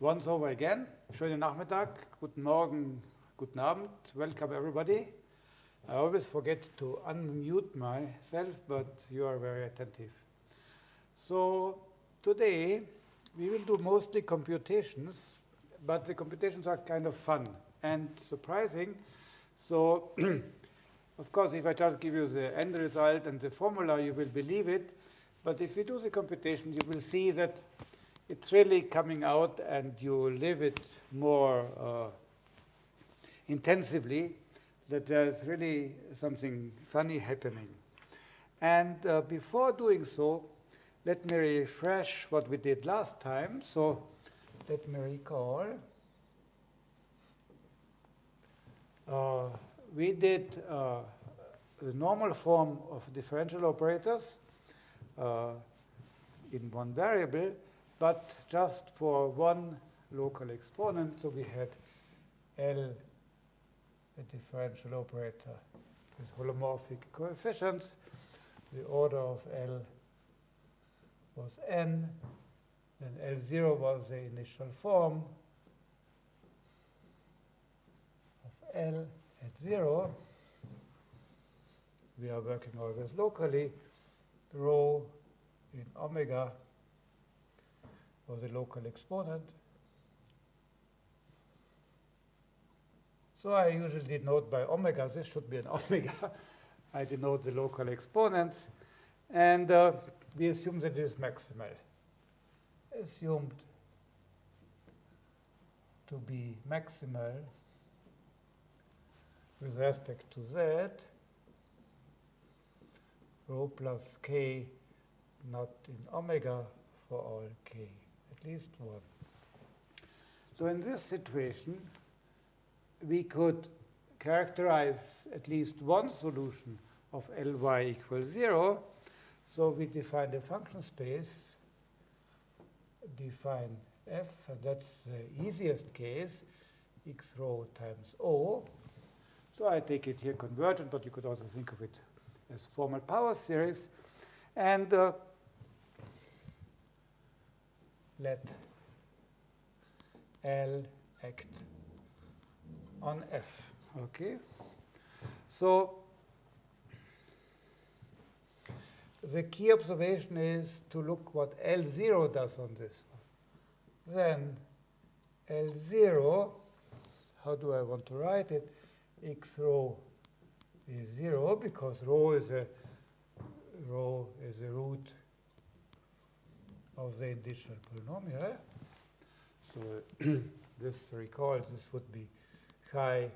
Once over again. Schönen Nachmittag, guten Morgen, guten Abend. Welcome everybody. I always forget to unmute myself, but you are very attentive. So today we will do mostly computations, but the computations are kind of fun and surprising. So of course, if I just give you the end result and the formula, you will believe it. But if you do the computation, you will see that it's really coming out and you live it more uh, intensively, that there's really something funny happening. And uh, before doing so, let me refresh what we did last time. So let me recall. Uh, we did uh, the normal form of differential operators uh, in one variable, but just for one local exponent. So we had L, a differential operator with holomorphic coefficients. The order of L was n, then L0 was the initial form of L at 0. We are working always locally. Rho in omega was the local exponent. So I usually denote by omega. This should be an omega. I denote the local exponents. And uh, we assume that it is maximal. Assumed to be maximal with respect to z, rho plus k not in omega for all k at least one. So in this situation, we could characterize at least one solution of Ly equals 0. So we define the function space, define f, and that's the easiest case, x rho times O. So I take it here convergent, but you could also think of it as formal power series. And uh, let L act on F. Okay? So the key observation is to look what L0 does on this. Then L0, how do I want to write it? X rho is 0 because rho is a rho is a root of the indicial polynomial. So this recalls this would be chi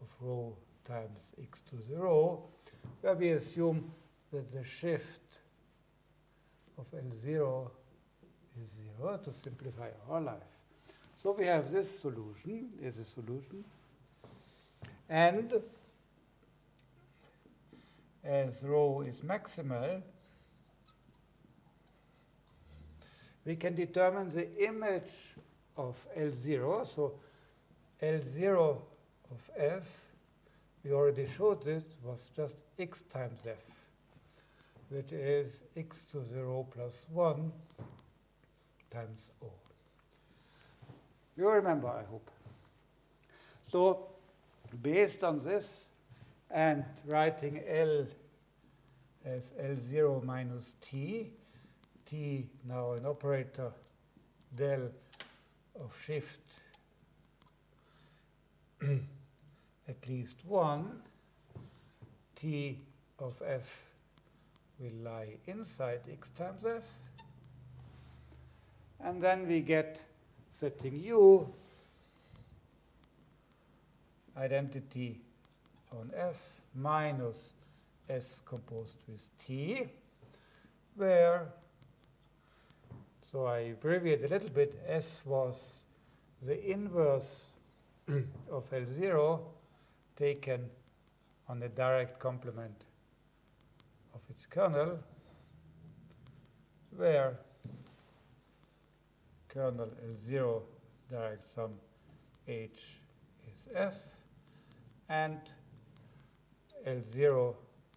of rho times x to the rho, where we assume that the shift of L0 is 0 to simplify our life. So we have this solution is a solution. And as rho is maximal, we can determine the image of L0. So L0 of f, we already showed this, was just x times f, which is x to 0 plus 1 times O. You remember, I hope. So based on this and writing L as L0 minus t, t now an operator del of shift at least 1, t of f will lie inside x times f. And then we get setting u identity on f minus s composed with t, where, so I abbreviate a little bit, s was the inverse of L0 taken on the direct complement of its kernel, where kernel L0 direct sum h is f, and L0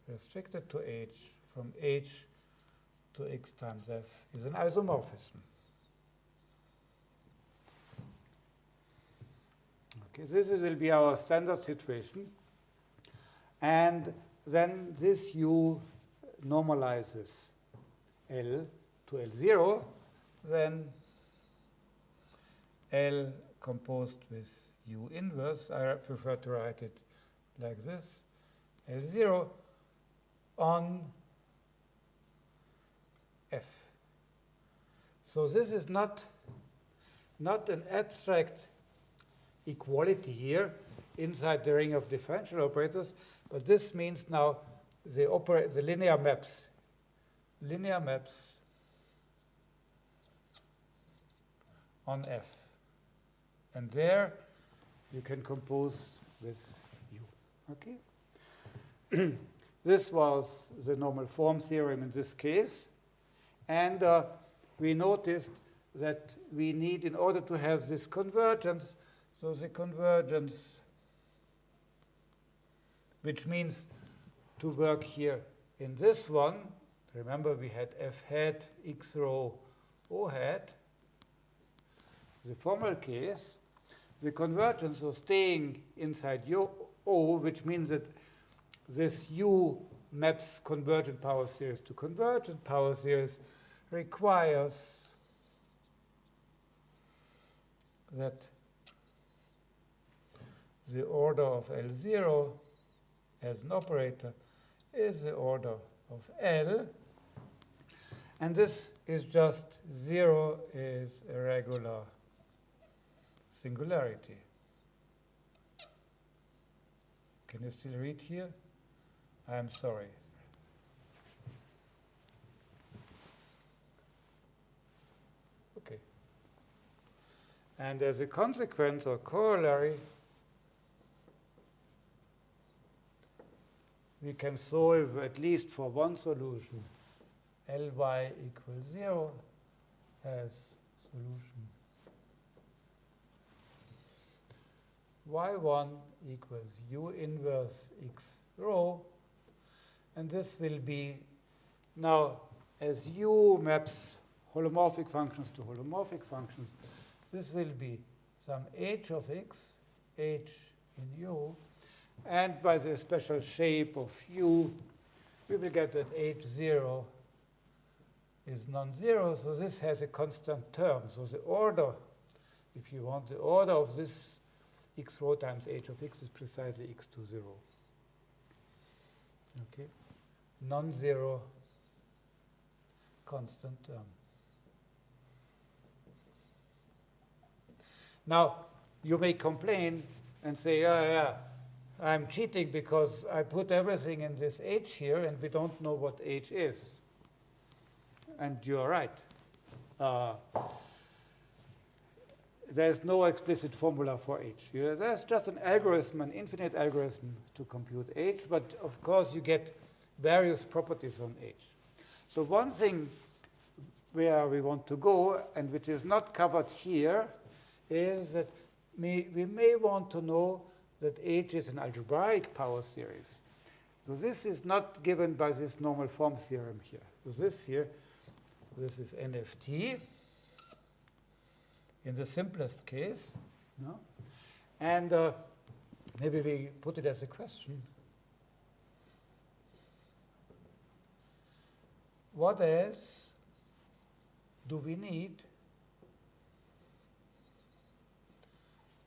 restricted to h from h to x times f is an isomorphism. Okay, this will be our standard situation. And then this u normalizes L to L0, then L composed with U inverse, I prefer to write it like this, L0 on F. So this is not, not an abstract equality here inside the ring of differential operators, but this means now the, the linear maps, linear maps on F. And there you can compose with U. Okay? this was the normal form theorem in this case. And uh, we noticed that we need, in order to have this convergence, so the convergence, which means to work here in this one, remember we had f hat, x rho, o hat, the formal case, the convergence of staying inside U, O, which means that this U maps convergent power series to convergent power series, requires that the order of L0 as an operator is the order of L. And this is just 0 is a regular singularity. Can you still read here? I'm sorry. Okay. And as a consequence or corollary, we can solve at least for one solution Ly equals 0 as solution y1 equals u inverse x rho. And this will be now as u maps holomorphic functions to holomorphic functions, this will be some h of x, h in u, and by the special shape of u, we will get that h0 is non-zero, so this has a constant term. So the order, if you want, the order of this x rho times h of x is precisely x to 0. Okay? Non-zero constant term. Now, you may complain and say, yeah, yeah, I'm cheating because I put everything in this h here and we don't know what h is. And you're right. Uh, there's no explicit formula for h. Yeah, there's just an algorithm, an infinite algorithm to compute h, but of course you get various properties on h. So one thing where we want to go, and which is not covered here, is that may, we may want to know that h is an algebraic power series. So this is not given by this normal form theorem here. So this here, this is NFT in the simplest case. No? And uh, maybe we put it as a question. What else do we need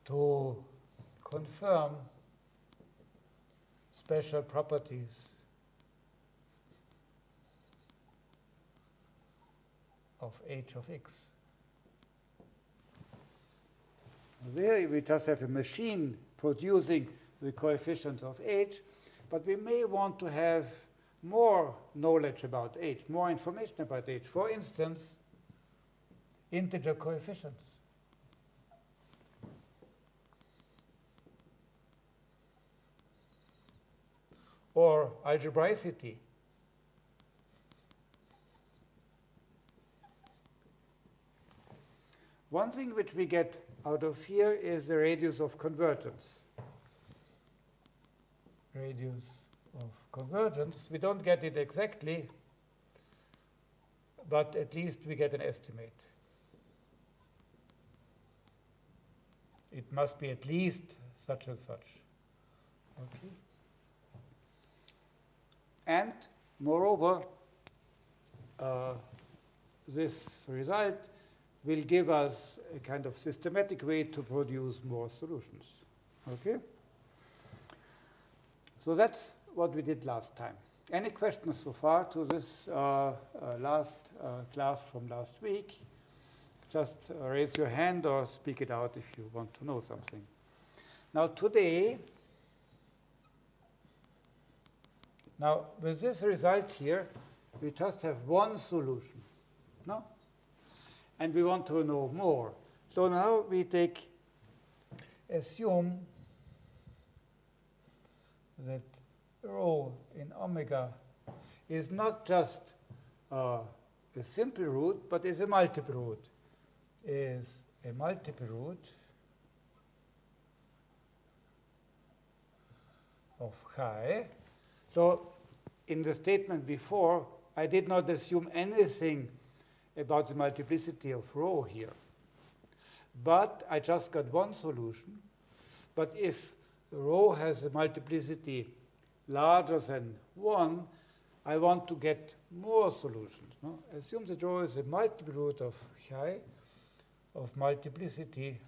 to confirm special properties of h of x? There we just have a machine producing the coefficients of h, but we may want to have more knowledge about h, more information about h. For instance, integer coefficients. Or algebraicity. One thing which we get out of here is the radius of convergence. Radius of convergence. We don't get it exactly, but at least we get an estimate. It must be at least such and such. Okay. And moreover, uh, this result will give us a kind of systematic way to produce more solutions. Okay? So that's what we did last time. Any questions so far to this uh, uh, last uh, class from last week? Just uh, raise your hand or speak it out if you want to know something. Now today, now with this result here, we just have one solution, no? And we want to know more. So now we take, assume that rho in omega is not just uh, a simple root, but is a multiple root. Is a multiple root of chi. So in the statement before, I did not assume anything about the multiplicity of rho here. But I just got one solution. But if rho has a multiplicity larger than 1, I want to get more solutions. No? Assume that rho is a multiple root of chi of multiplicity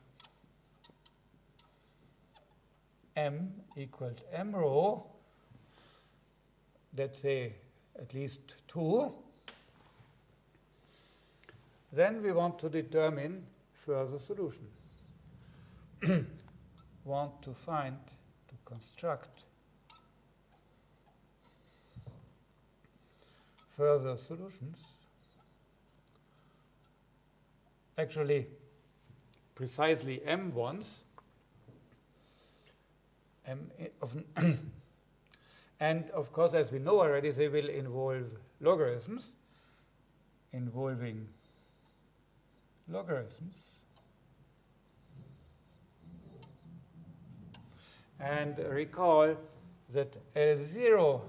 m equals m rho, let's say at least 2. Then we want to determine further solution. want to find, to construct further solutions. Actually, precisely m ones, m of and of course, as we know already, they will involve logarithms involving logarithms. And recall that L0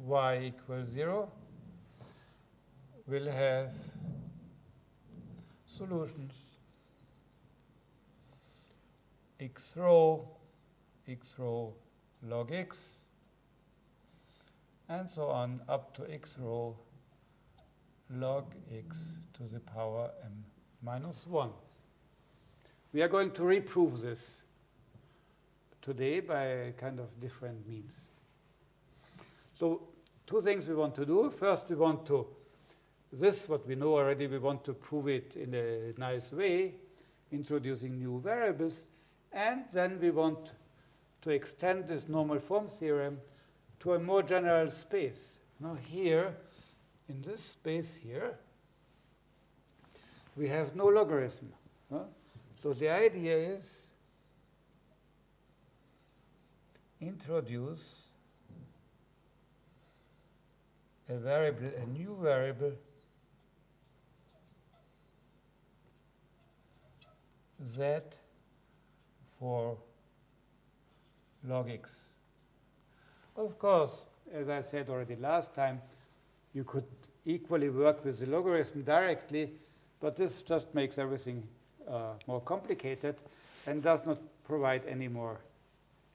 y equals 0 will have solutions x rho, x rho log x, and so on up to x rho log x to the power m minus 1. We are going to reprove this today by kind of different means. So two things we want to do. First, we want to, this what we know already, we want to prove it in a nice way, introducing new variables. And then we want to extend this normal form theorem to a more general space. Now here, in this space here, we have no logarithm. Huh? So the idea is introduce a variable, a new variable z for log x. Of course, as I said already last time, you could equally work with the logarithm directly, but this just makes everything uh, more complicated and does not provide any more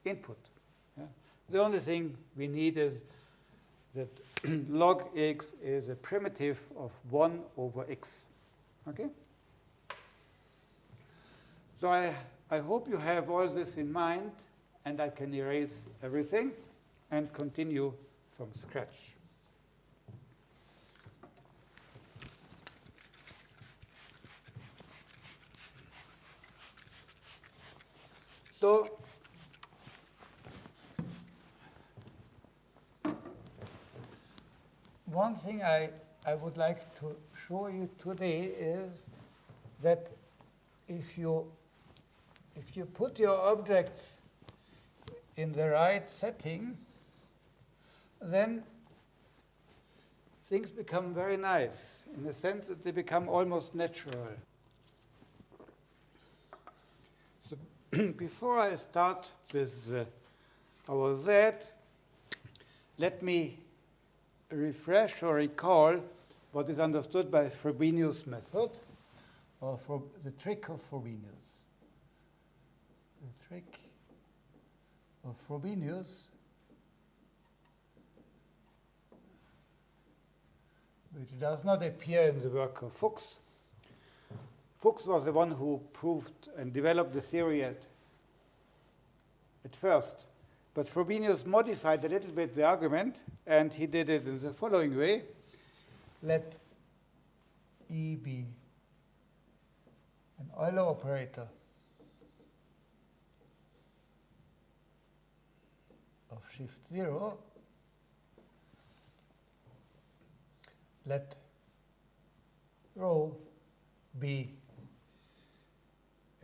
input. Yeah? The only thing we need is that log x is a primitive of 1 over x. Okay? So I, I hope you have all this in mind, and I can erase everything and continue from scratch. So one thing I, I would like to show you today is that if you if you put your objects in the right setting, then things become very nice in the sense that they become almost natural. So before I start with uh, our Z, let me refresh or recall what is understood by Frobenius method, or for the trick of Frobenius. The trick of Frobenius which does not appear in the work of Fuchs. Fuchs was the one who proved and developed the theory at, at first. But Frobenius modified a little bit the argument, and he did it in the following way. Let E be an Euler operator of shift 0 let rho be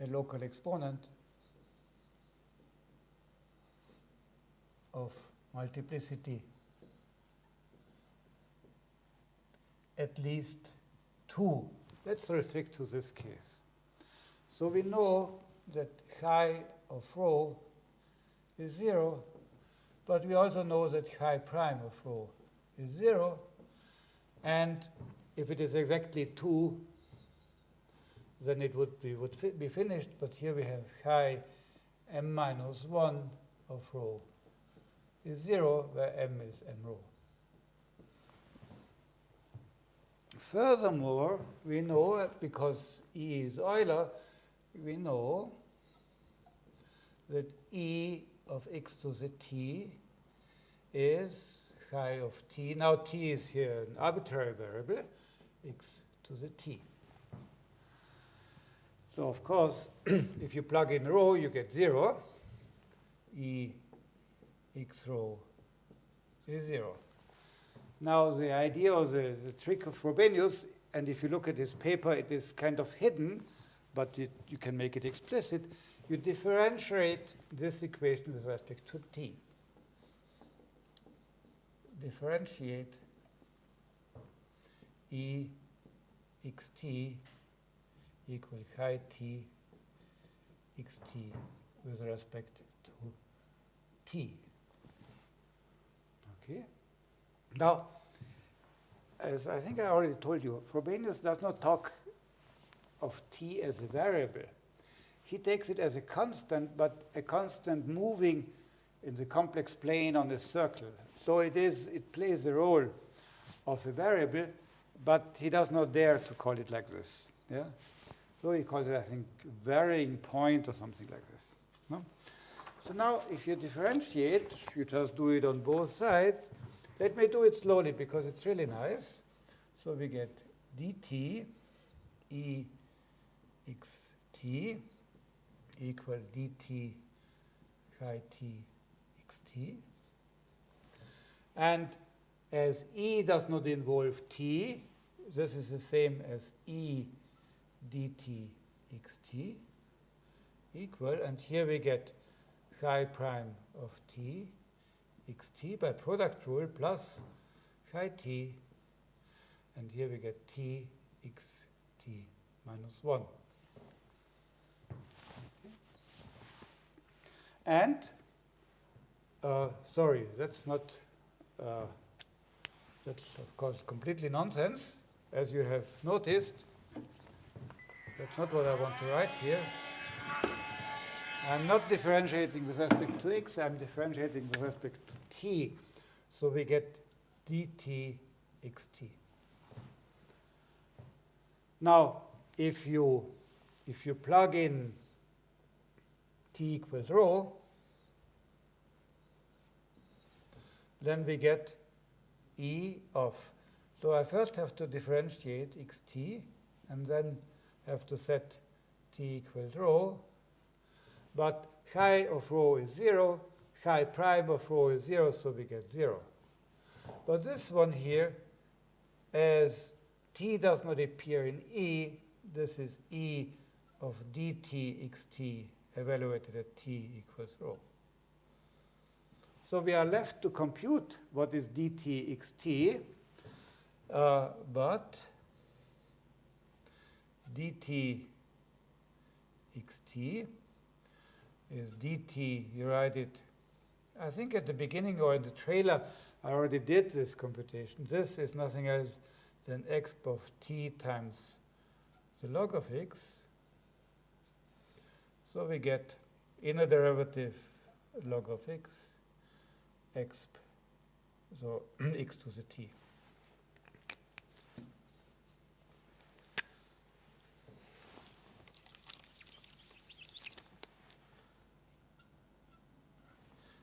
a local exponent of multiplicity at least 2. Let's restrict to this case. So we know that chi of rho is 0, but we also know that chi prime of rho is 0, and if it is exactly 2, then it would be, would fi be finished. But here we have chi m minus 1 of rho is 0, where m is m rho. Furthermore, we know, because E is Euler, we know that E of x to the t is chi of t. Now t is here an arbitrary variable, x to the t. So of course, if you plug in rho, you get 0. E x rho is 0. Now the idea or the, the trick of Frobenius, and if you look at his paper, it is kind of hidden, but it, you can make it explicit. You differentiate this equation with respect to t differentiate E xt equal chi t xt with respect to t. Okay. Now, as I think I already told you, Frobenius does not talk of t as a variable. He takes it as a constant, but a constant moving in the complex plane on a circle. So it is, it plays the role of a variable, but he does not dare to call it like this. Yeah? So he calls it, I think, varying point or something like this. No? So now, if you differentiate, you just do it on both sides. Let me do it slowly because it's really nice. So we get dt e xt equal dt chi t xt. And as E does not involve t, this is the same as E dt xt equal, and here we get chi prime of t xt by product rule plus chi t, and here we get t xt minus 1. And, uh, sorry, that's not uh, that's, of course, completely nonsense, as you have noticed. That's not what I want to write here. I'm not differentiating with respect to x, I'm differentiating with respect to t. So we get dt xt. Now, if you, if you plug in t equals rho, then we get E of. So I first have to differentiate xt, and then have to set t equals rho. But chi of rho is 0, chi prime of rho is 0, so we get 0. But this one here, as t does not appear in E, this is E of dt xt evaluated at t equals rho. So we are left to compute what is dt xt, uh, but dt xt is dt, you write it, I think at the beginning or in the trailer, I already did this computation. This is nothing else than x of t times the log of x. So we get inner derivative log of x, exp, so x to the t.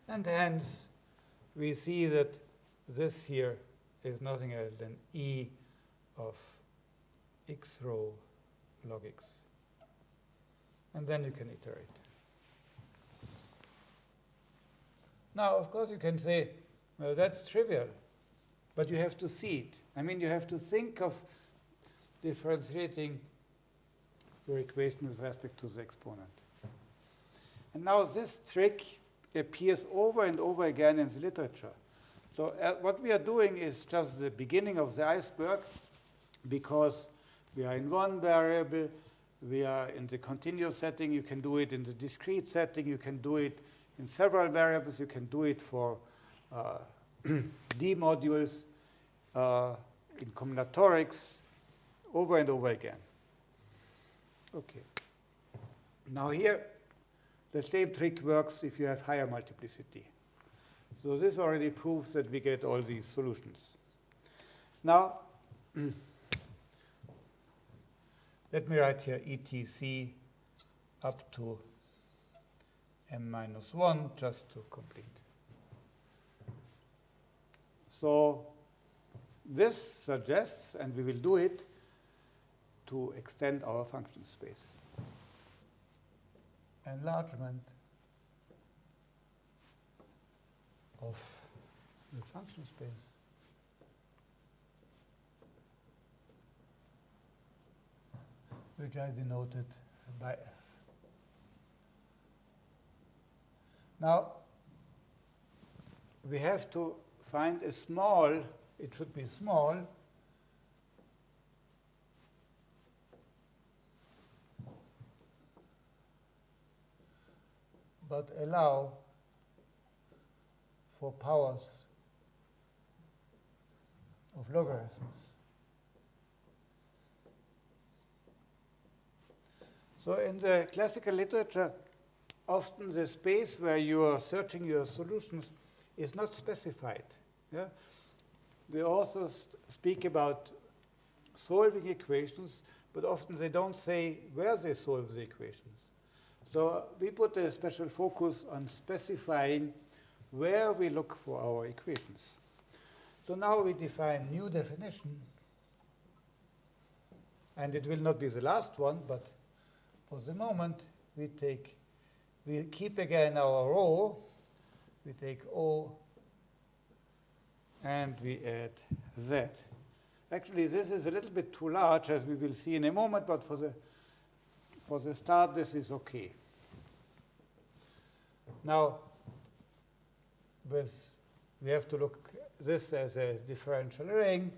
And hence, we see that this here is nothing else than e of x rho log x. And then you can iterate. Now, of course, you can say, well, that's trivial, but you have to see it. I mean, you have to think of differentiating your equation with respect to the exponent. And now this trick appears over and over again in the literature. So uh, what we are doing is just the beginning of the iceberg because we are in one variable, we are in the continuous setting, you can do it in the discrete setting, you can do it in several variables, you can do it for uh, D modules, uh, in combinatorics, over and over again. Okay. Now here, the same trick works if you have higher multiplicity. So this already proves that we get all these solutions. Now, let me write here etc up to m minus 1 just to complete. So this suggests, and we will do it, to extend our function space. Enlargement of the function space. which I denoted by f. Now, we have to find a small, it should be small, but allow for powers of logarithms. So in the classical literature, often the space where you are searching your solutions is not specified. Yeah? The authors speak about solving equations, but often they don't say where they solve the equations. So we put a special focus on specifying where we look for our equations. So now we define new definition. And it will not be the last one, but for the moment, we take, we keep again our rho. We take O and we add Z. Actually, this is a little bit too large, as we will see in a moment, but for the, for the start, this is OK. Now, with, we have to look this as a differential ring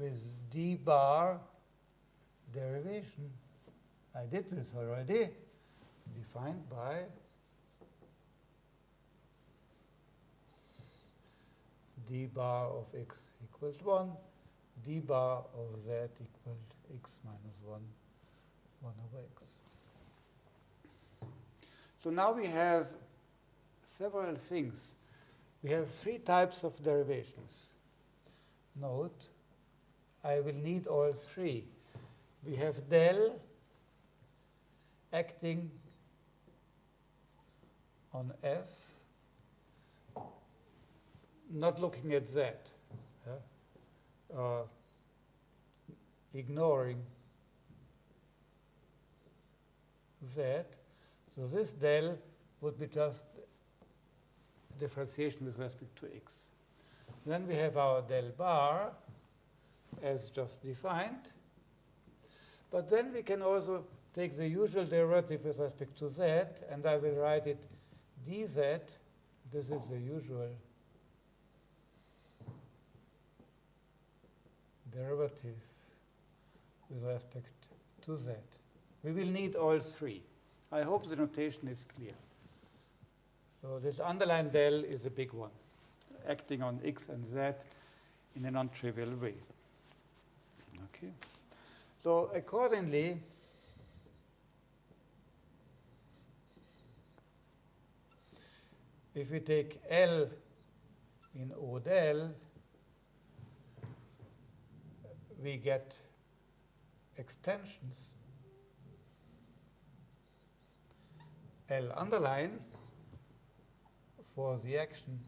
with d bar derivation. I did this already, defined by d bar of x equals 1, d bar of z equals x minus 1, 1 over x. So now we have several things. We have three types of derivations. Note, I will need all three. We have del acting on f, not looking at z, yeah? uh, ignoring z. So this del would be just differentiation with respect to x. Then we have our del bar as just defined. But then we can also take the usual derivative with respect to z, and I will write it dz. This is the usual derivative with respect to z. We will need all three. I hope the notation is clear. So this underline del is a big one, acting on x and z in a non-trivial way. Okay. So accordingly, if we take L in O we get extensions. L underline for the action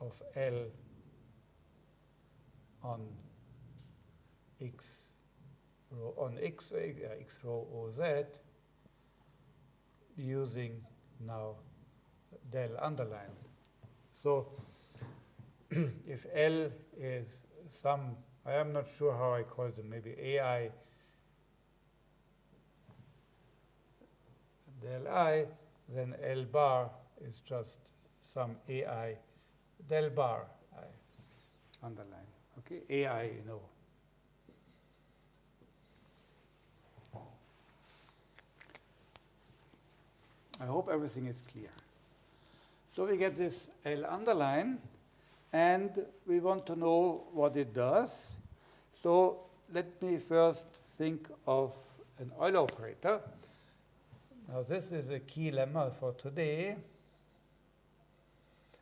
of L on x rho on x, uh, x rho OZ using now del underline. So if L is some, I am not sure how I call them, maybe AI del i, then L bar is just some AI del bar, I underline. Okay, AI, you know. I hope everything is clear. So we get this L underline, and we want to know what it does. So let me first think of an Euler operator. Now this is a key lemma for today.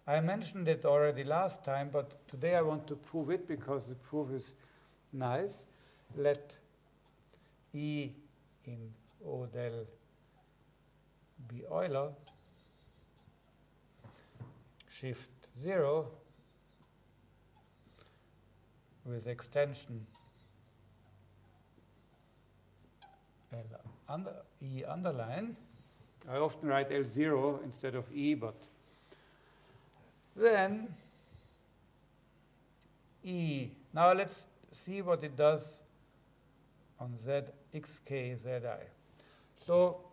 I mentioned it already last time, but today I want to prove it because the proof is nice. Let E in O del be Euler, shift 0 with extension L under, E underline. I often write L0 instead of E, but then E. Now let's see what it does on Z, xk, zi. So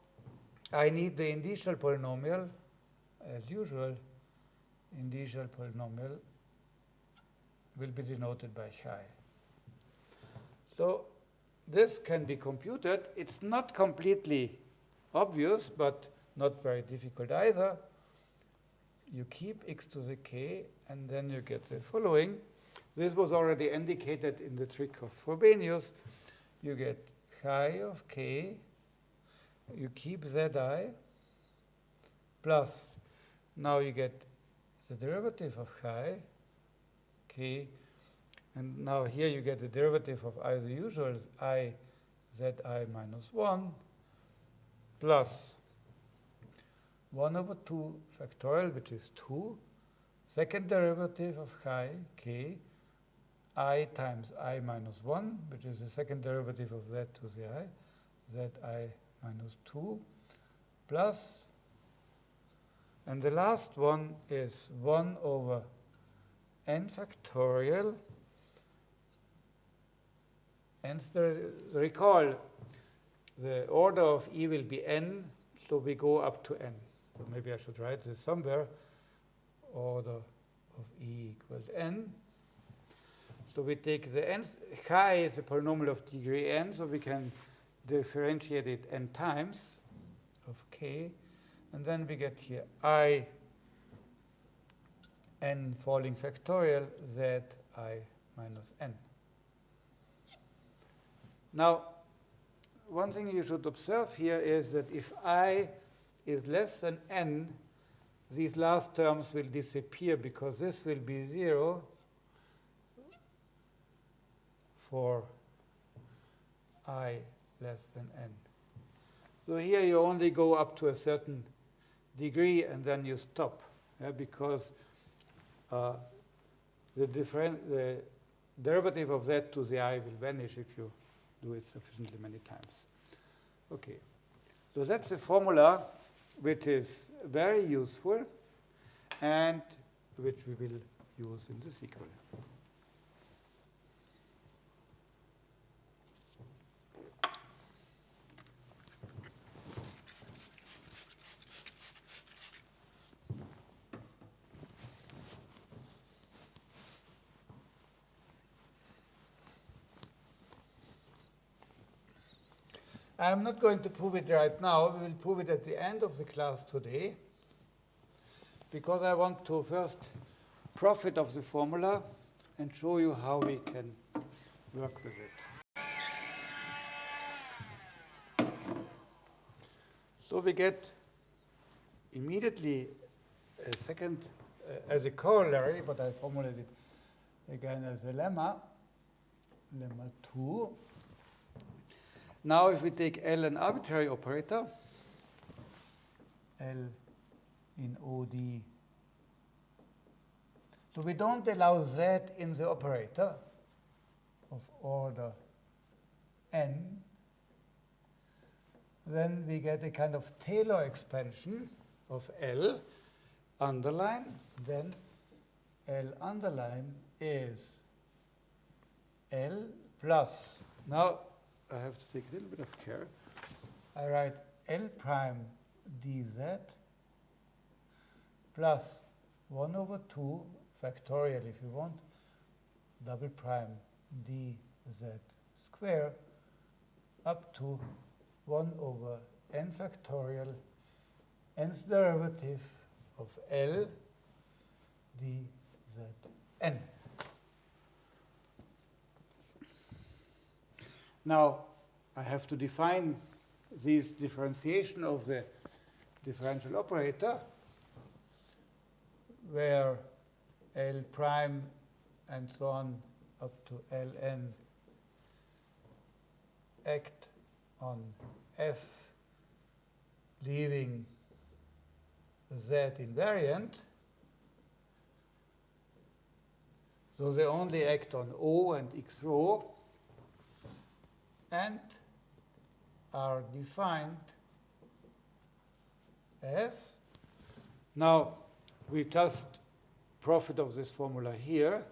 I need the indicial polynomial, as usual, indicial polynomial will be denoted by chi. So this can be computed. It's not completely obvious, but not very difficult either. You keep x to the k, and then you get the following. This was already indicated in the trick of Frobenius. You get chi of k, you keep zi, plus, now you get the derivative of chi, k, and now here you get the derivative of i the usual, i zi minus 1, plus 1 over 2 factorial, which is 2, second derivative of chi, k, i times i minus 1, which is the second derivative of z to the i, zi minus 2, plus, and the last one is 1 over n factorial and the, recall, the order of E will be n, so we go up to n. So maybe I should write this somewhere. Order of E equals n. So we take the n, chi is a polynomial of degree n, so we can differentiate it n times of k. And then we get here i n falling factorial z i minus n. Now, one thing you should observe here is that if i is less than n, these last terms will disappear because this will be 0 for i less than n. So here you only go up to a certain degree and then you stop yeah, because uh, the, the derivative of z to the i will vanish if you do it sufficiently many times. Okay, so that's a formula which is very useful and which we will use in the sequel. I'm not going to prove it right now. We will prove it at the end of the class today because I want to first profit of the formula and show you how we can work with it. So we get immediately a second uh, as a corollary, but I formulate it again as a lemma, lemma 2. Now if we take L an arbitrary operator, L in OD, so we don't allow Z in the operator of order n, then we get a kind of Taylor expansion of L underline, then L underline is L plus. Now I have to take a little bit of care. I write L prime dz plus 1 over 2 factorial if you want, double prime dz square up to 1 over n factorial nth derivative of L dzn. Now, I have to define this differentiation of the differential operator where L prime and so on up to Ln act on F leaving Z invariant. So they only act on O and X rho and are defined as, now we just profit of this formula here,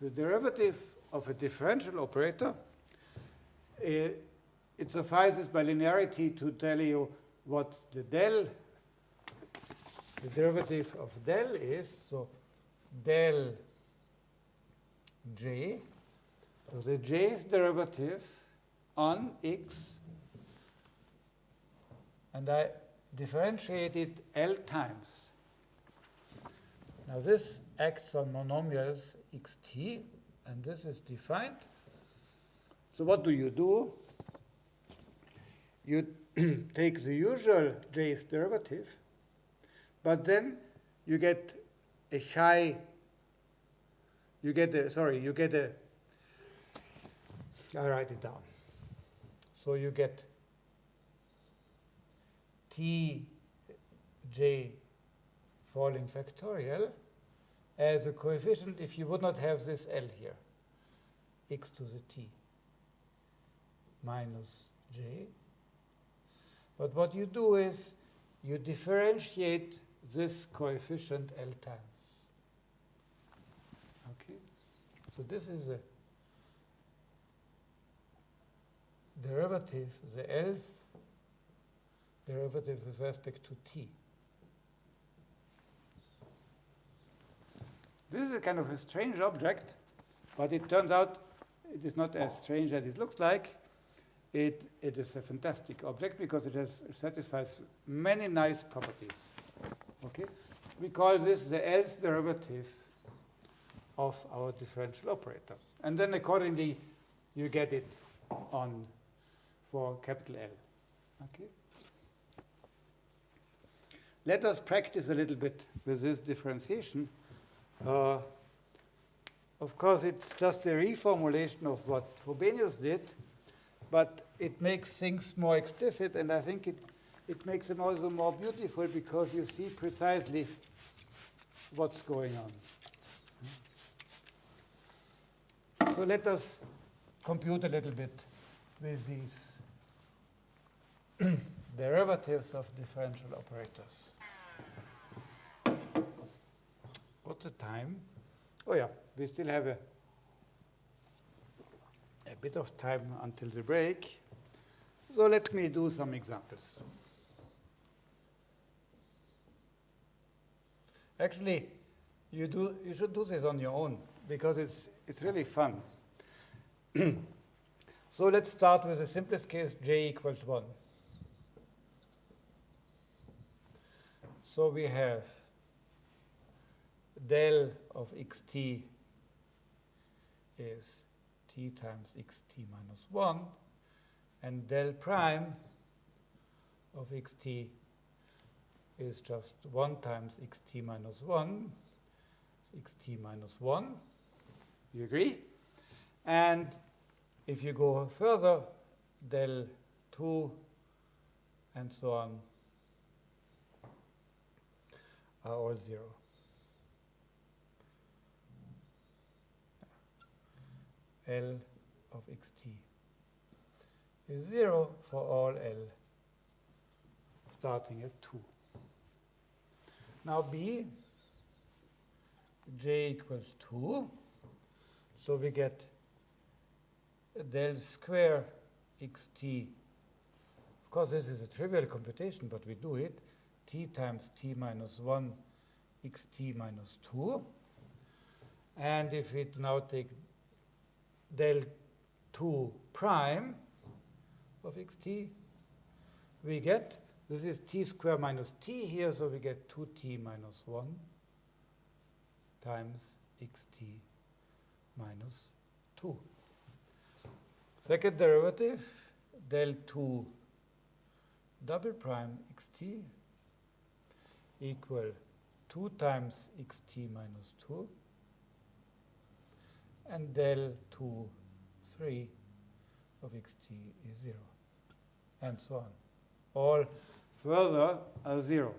the derivative of a differential operator, uh, it suffices by linearity to tell you what the del the derivative of del is, so del j, so the j's derivative on x, and I differentiated L times. Now this acts on monomials xt, and this is defined. So what do you do? You take the usual j's derivative, but then you get a high, you get a, sorry, you get a, I write it down. So you get t j falling factorial as a coefficient if you would not have this L here, x to the t minus j. But what you do is you differentiate this coefficient L times. Okay? So this is a derivative, the L's derivative with respect to t. This is a kind of a strange object, but it turns out it is not as strange as it looks like. It, it is a fantastic object because it, has, it satisfies many nice properties. Okay? We call this the L's derivative of our differential operator. And then accordingly, you get it on for capital L. Okay? Let us practice a little bit with this differentiation. Uh, of course, it's just a reformulation of what Frobenius did, but it makes things more explicit, and I think it, it makes them also more beautiful because you see precisely what's going on. So let us compute a little bit with these derivatives of differential operators. What's the time? Oh yeah, we still have a, a bit of time until the break. So let me do some examples. Actually, you, do, you should do this on your own because it's, it's really fun. so let's start with the simplest case, j equals 1. So we have del of xt is t times xt minus 1, and del prime of xt is just 1 times xt minus 1, xt minus 1. You agree? And if you go further, del 2 and so on Uh, are all 0. L of xt is 0 for all L starting at 2. Now B, j equals 2. So we get del square xt. Of course, this is a trivial computation, but we do it. T times t minus 1 xt minus 2. And if we now take del 2 prime of xt, we get, this is t square minus t here, so we get 2t minus 1 times xt minus 2. Second derivative, del 2 double prime xt equal 2 times xt minus 2 and del 2 3 of xt is 0 and so on. All further are 0.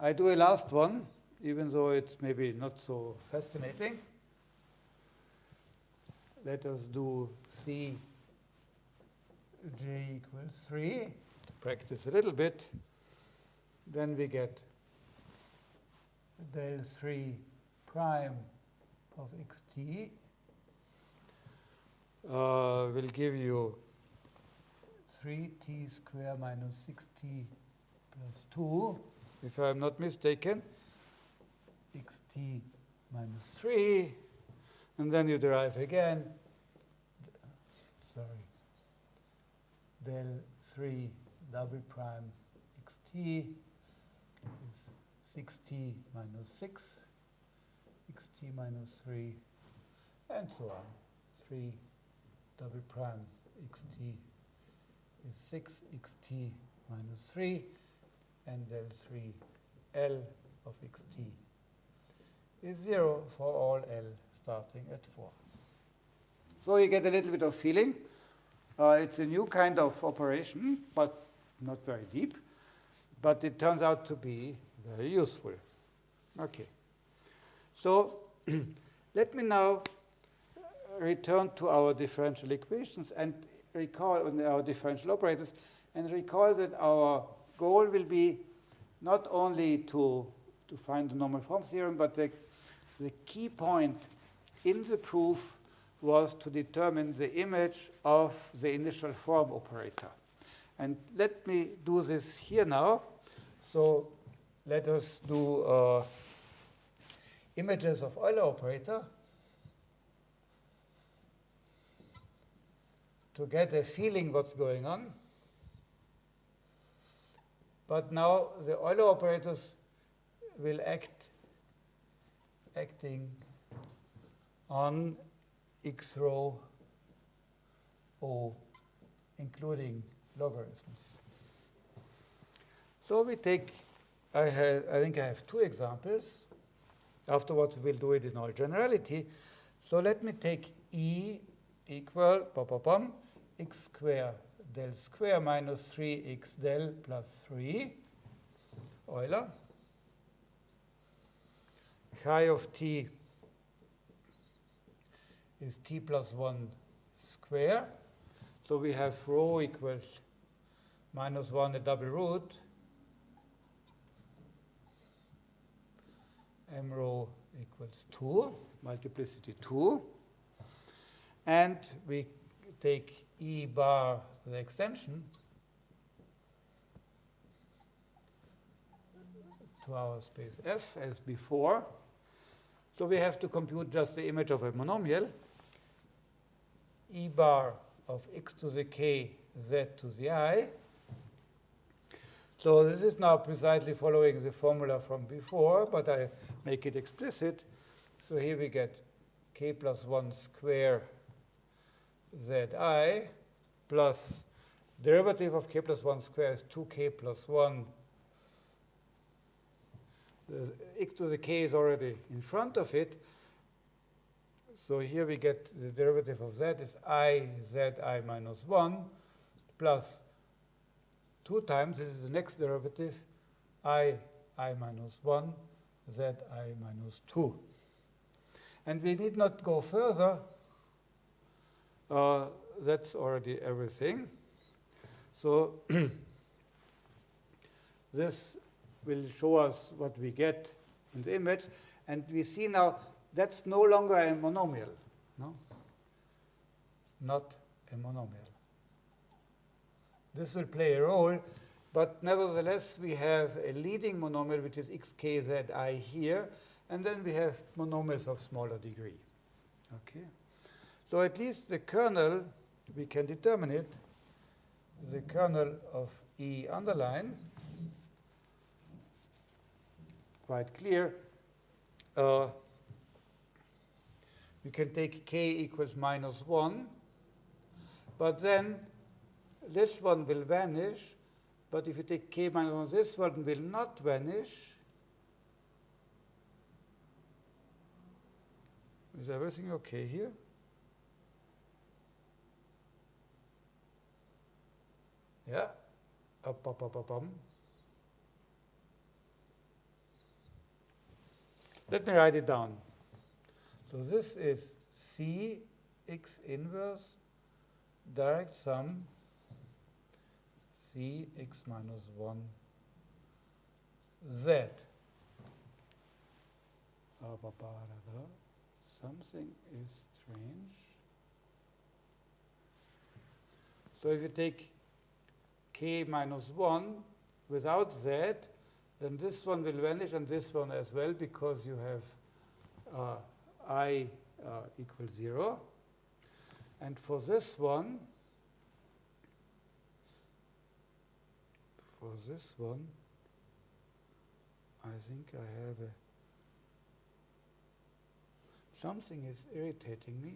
I do a last one, even though it's maybe not so fascinating. Let us do C j equals 3 to practice a little bit. Then we get del 3 prime of xt uh, will give you 3t square minus 6t plus 2, if I'm not mistaken, xt minus 3, and then you derive again, sorry, del 3 double prime xt 6t minus 6, xt minus 3, and so on. 3 double prime xt is 6 xt minus 3, and del 3 L of xt is 0 for all L starting at 4. So you get a little bit of feeling. Uh, it's a new kind of operation, but not very deep. But it turns out to be very useful. Okay. So let me now uh, return to our differential equations and recall on our differential operators and recall that our goal will be not only to, to find the normal form theorem, but the, the key point in the proof was to determine the image of the initial form operator. And let me do this here now. So let us do uh, images of Euler operator. to get a feeling what's going on. But now the Euler operators will act acting on x rho O, including logarithms. So we take, I, have, I think I have two examples. Afterwards, we'll do it in all generality. So let me take E equal, bum, bum, x square del square minus 3x del plus 3, Euler. Chi of t is t plus 1 square. So we have rho equals minus 1 a double root m rho equals 2, multiplicity 2. And we take E bar, the extension, to our space F as before. So we have to compute just the image of a monomial. E bar of x to the k, z to the i. So this is now precisely following the formula from before, but I make it explicit. So here we get k plus 1 square zi plus derivative of k plus 1 square is 2k plus 1 the x to the k is already in front of it. So here we get the derivative of z is i z i minus 1 plus 2 times, this is the next derivative, i i minus 1 z i minus 2. And we need not go further. Uh, that's already everything. So this will show us what we get in the image. And we see now that's no longer a monomial. No? Not a monomial. This will play a role, but nevertheless, we have a leading monomial, which is xkzi here, and then we have monomials of smaller degree. Okay? So at least the kernel, we can determine it, the kernel of E underline, quite clear. Uh, we can take k equals minus 1, but then this one will vanish, but if you take k minus 1, this one will not vanish. Is everything okay here? Yeah. Up, up, up, up, up. Let me write it down. So this is C x inverse direct sum C x minus 1 Z. Something is strange. So if you take k minus 1 without z, then this one will vanish and this one as well because you have uh, i uh, equals 0. And for this one, for this one, I think I have a something is irritating me.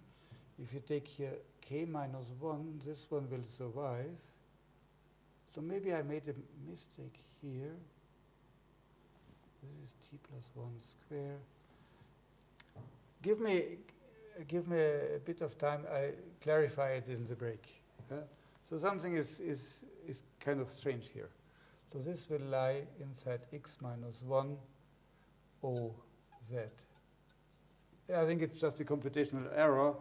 If you take here k minus 1, this one will survive. So maybe I made a mistake here. This is t plus 1 square. Give me, give me a, bit of time. I clarify it in the break. So something is, is, is kind of strange here. So this will lie inside x minus 1 O z. I think it's just a computational error,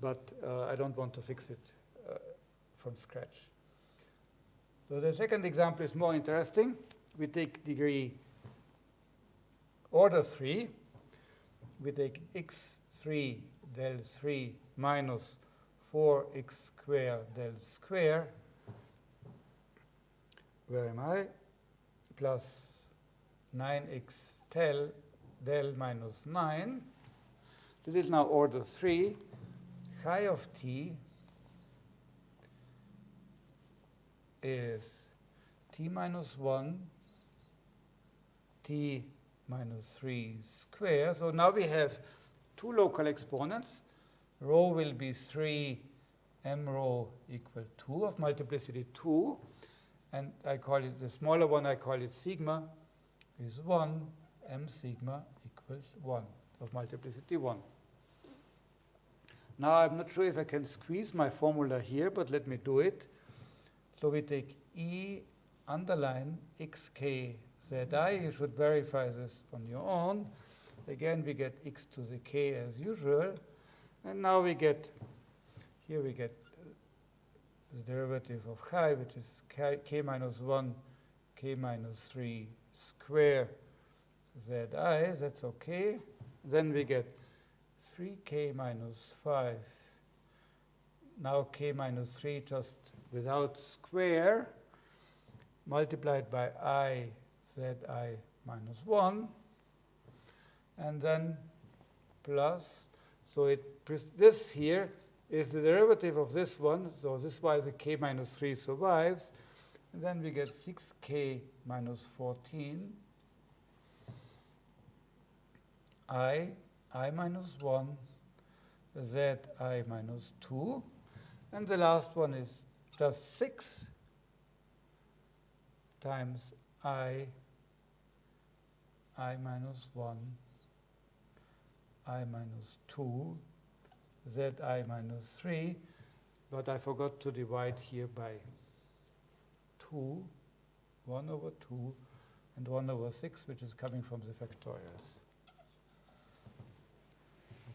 but uh, I don't want to fix it uh, from scratch. So the second example is more interesting. We take degree order 3. We take x3 del 3 minus 4x squared del square. Where am I? Plus 9x tel del minus 9. This is now order 3. Chi of t is t minus 1, t minus 3 square. So now we have two local exponents. Rho will be 3 m rho equal 2 of multiplicity 2. And I call it, the smaller one, I call it sigma, is 1 m sigma equals 1 of multiplicity 1. Now I'm not sure if I can squeeze my formula here, but let me do it. So we take E underline xk zi. You should verify this on your own. Again, we get x to the k as usual. And now we get, here we get the derivative of chi, which is k, k minus 1, k minus 3 square zi. That's OK. Then we get 3k minus 5. Now k minus 3 just without square multiplied by i zi minus 1 and then plus so it this here is the derivative of this one. So this is why the k minus 3 survives. And then we get 6k minus 14 i i minus 1 z i minus 2 and the last one is just 6 times i i minus 1, i minus 2, zi minus 3, but I forgot to divide here by 2, 1 over 2, and 1 over 6, which is coming from the factorials.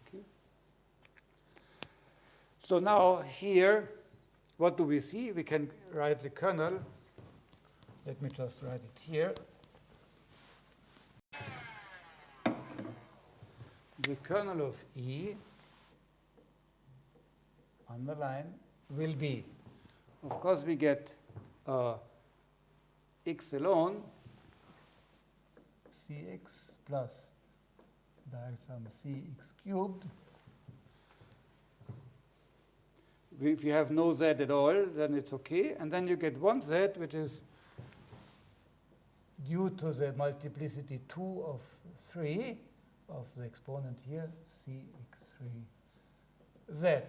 Okay. So now here, what do we see? We can write the kernel. Let me just write it here. The kernel of E on the line will be, of course, we get uh, x alone cx plus direct sum cx cubed. If you have no z at all, then it's okay. And then you get one z, which is due to the multiplicity 2 of 3 of the exponent here, cx3z.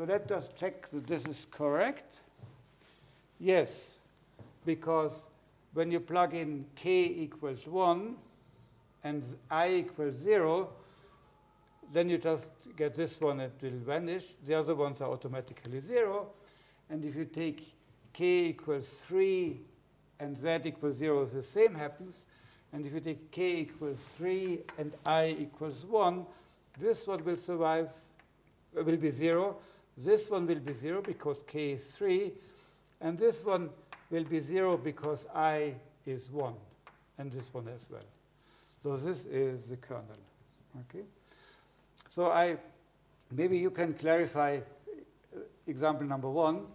So let us check that this is correct. Yes, because when you plug in k equals 1 and i equals 0, then you just get this one, it will vanish. The other ones are automatically 0. And if you take k equals 3 and z equals 0, the same happens. And if you take k equals 3 and i equals 1, this one will survive, will be 0. This one will be 0 because k is 3. And this one will be 0 because i is 1, and this one as well. So this is the kernel. Okay. So I maybe you can clarify uh, example number one,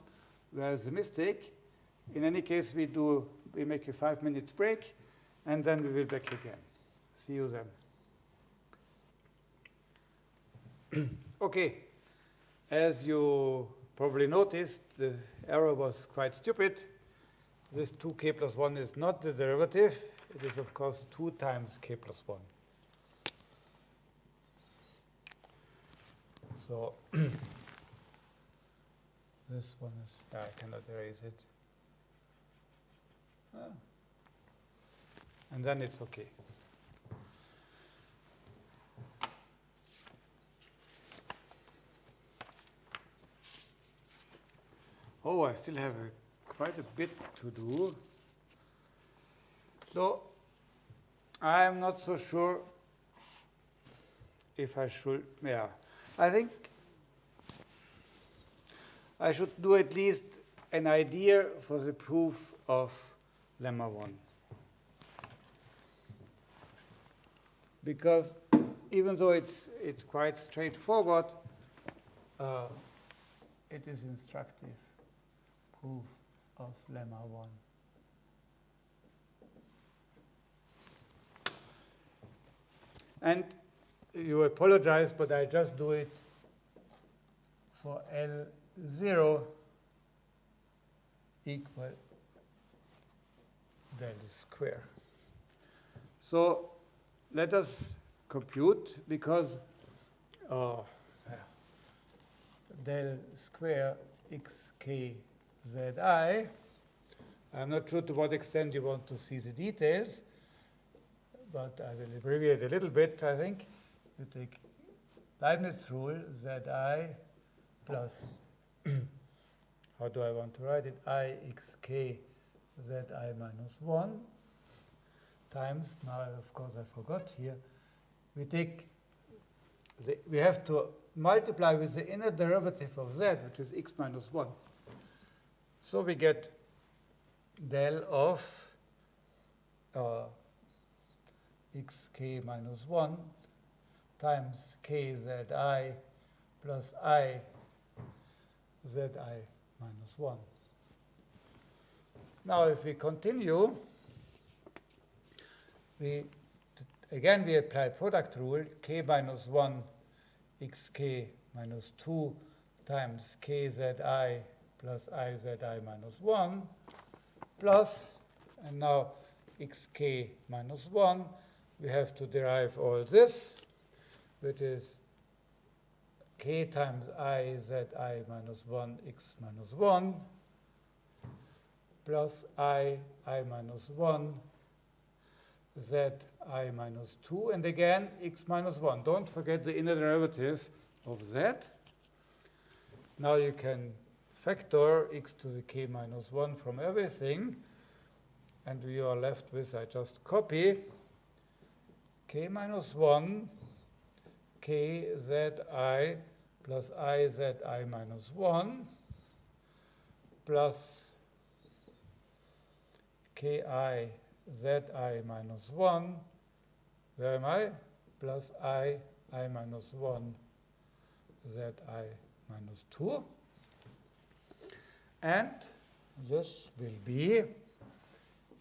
where is the mistake. In any case, we do we make a five-minute break, and then we will back again. See you then. okay. As you probably noticed, the error was quite stupid this 2k plus 1 is not the derivative. It is, of course, 2 times k plus 1. So this one is, I cannot erase it. Ah. And then it's okay. Oh, I still have a quite a bit to do. So I am not so sure if I should, yeah. I think I should do at least an idea for the proof of lemma 1. Because even though it's, it's quite straightforward, uh, it is instructive proof of lemma 1. And you apologize, but I just do it for L0 equal del square. So let us compute because uh, del square xk Zi. I'm not sure to what extent you want to see the details, but I will abbreviate a little bit, I think. You take Leibniz rule, Zi plus, how do I want to write it, i xk Zi minus 1 times, now of course I forgot here, we take, the, we have to multiply with the inner derivative of z, which is x minus 1. So we get del of uh, xk minus 1 times kzi plus i zi minus 1. Now if we continue, we again we apply product rule k minus 1 xk minus 2 times kzi plus izi minus 1 plus, and now xk minus 1, we have to derive all this, which is k times i z i minus 1 x minus 1 plus i i minus 1 zi minus 2, and again x minus 1. Don't forget the inner derivative of z. Now you can factor x to the k minus 1 from everything, and we are left with, I just copy, k minus 1, k z i plus i z i minus 1 plus ki zi minus 1, where am I? Plus i i minus 1 zi minus 2. And this will be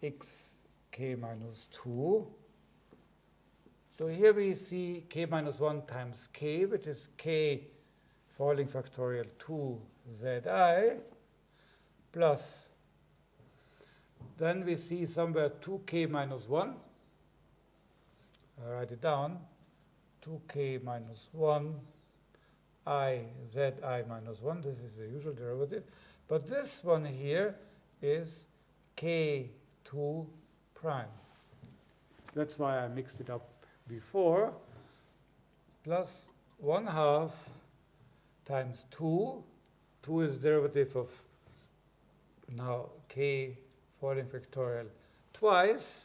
x k minus 2. So here we see k minus 1 times k, which is k Falling factorial 2 zi plus, then we see somewhere 2k minus 1. I write it down, 2k minus 1 i z i minus 1. This is the usual derivative. But this one here is k2 prime. That's why I mixed it up before. Plus 1 half times 2. 2 is derivative of now k Falling factorial twice,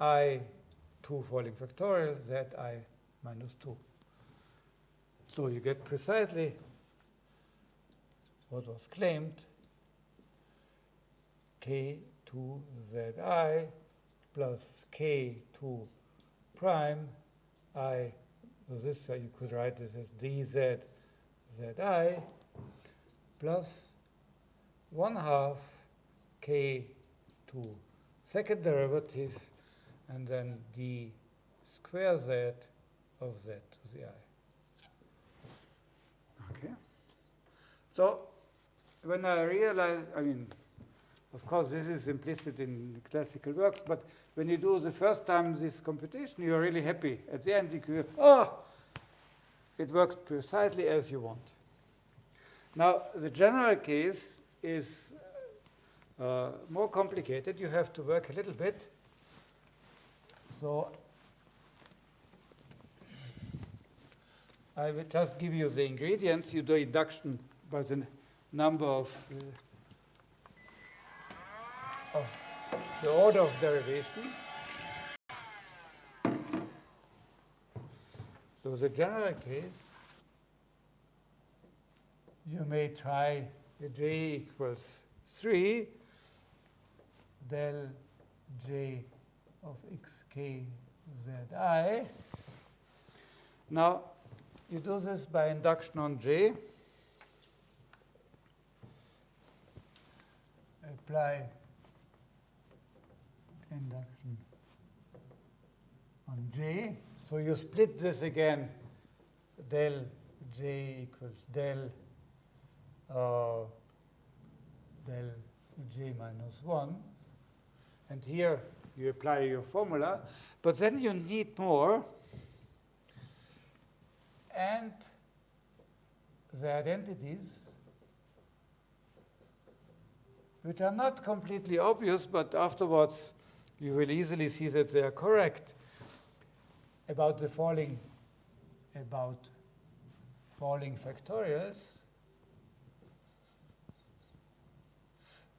i 2 Falling factorial, z i minus 2. So you get precisely what was claimed, k2zi plus k2 prime i, so this uh, you could write this as dz zi plus 1 half K2 second derivative and then d square z of z to the i. Okay. So when I realize, I mean, of course, this is implicit in classical works, but when you do the first time this computation, you're really happy. At the end, you go, oh, it works precisely as you want. Now, the general case is uh, more complicated. You have to work a little bit. So I will just give you the ingredients. You do induction by the number of, uh, of the order of derivation. So the general case, you may try j equals 3 del j of xk zi. Now, you do this by induction on j. Apply induction on j. So you split this again, del j equals del uh, del j minus 1. And here you apply your formula, but then you need more. And the identities, which are not completely obvious, but afterwards you will easily see that they are correct about the falling about falling factorials.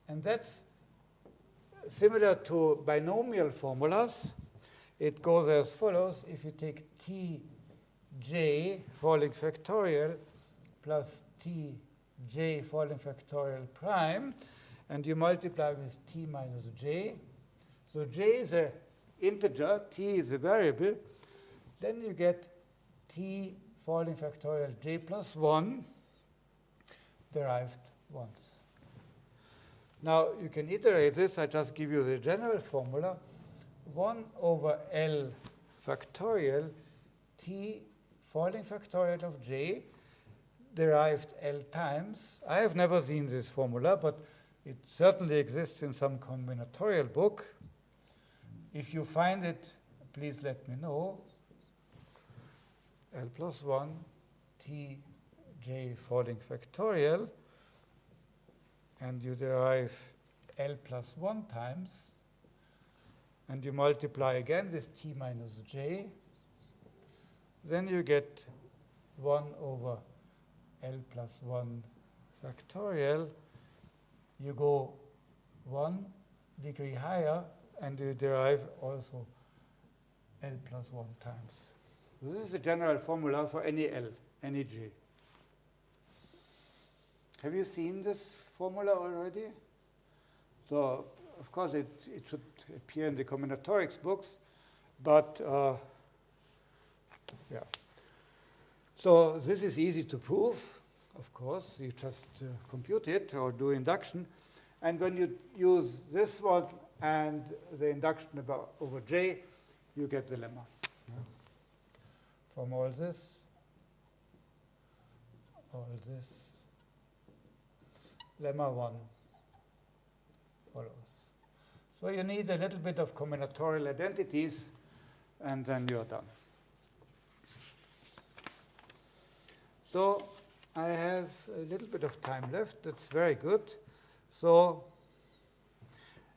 And that's similar to binomial formulas. It goes as follows. If you take tj Falling factorial plus tj Falling factorial prime, and you multiply with t minus j. So j is an integer, t is a variable, then you get t Falling factorial j plus 1 derived once. Now, you can iterate this. I just give you the general formula. 1 over L factorial t Falling factorial of j derived L times. I have never seen this formula, but it certainly exists in some combinatorial book. If you find it, please let me know. L plus 1 t j Falling factorial, and you derive L plus 1 times, and you multiply again with t minus j, then you get 1 over L plus 1 factorial. You go one degree higher, and you derive also L plus 1 times. This is the general formula for any L, any J. Have you seen this formula already? So, of course, it, it should appear in the combinatorics books, but uh, yeah. So this is easy to prove, of course. You just uh, compute it or do induction. And when you use this one and the induction about over J, you get the lemma. Yeah. From all this, all this, lemma 1 follows. So you need a little bit of combinatorial identities, and then you're done. So I have a little bit of time left. That's very good. So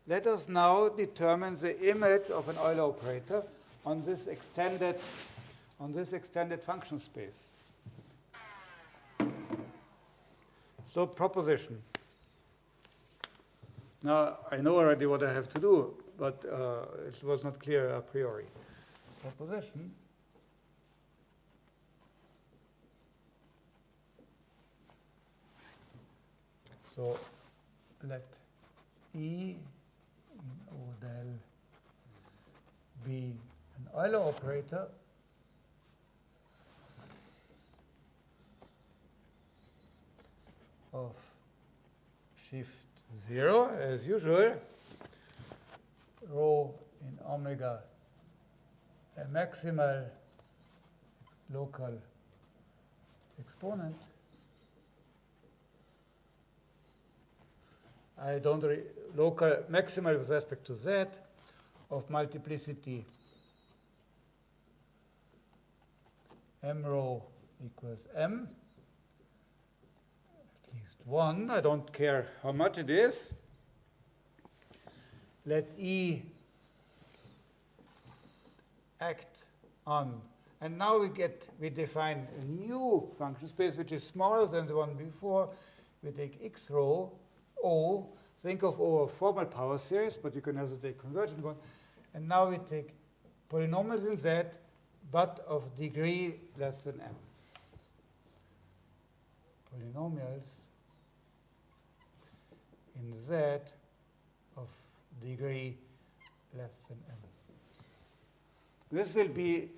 let us now determine the image of an Euler operator on this extended on this extended function space. So proposition. Now, I know already what I have to do, but uh, it was not clear a priori. Proposition So let E in O del be an Euler operator. Of shift 0 as usual, rho in omega a maximal local exponent I don't local maximal with respect to z of multiplicity m rho equals m, at least one. I don't care how much it is. Let E act on. And now we get, we define a new function space which is smaller than the one before. We take x rho O, think of O a formal power series, but you can also take convergent one. And now we take polynomials in Z, but of degree less than m. Polynomials in Z of degree less than m. This will be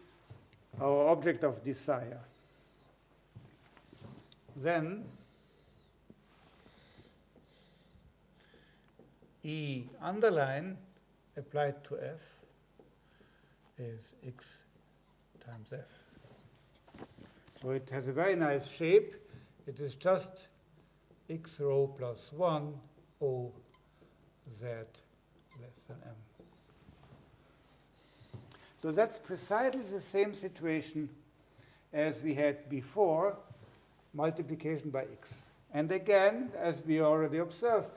our object of desire. Then E underline applied to f is x times f. So it has a very nice shape. It is just x rho plus 1 O z less than m. So that's precisely the same situation as we had before, multiplication by x. And again, as we already observed,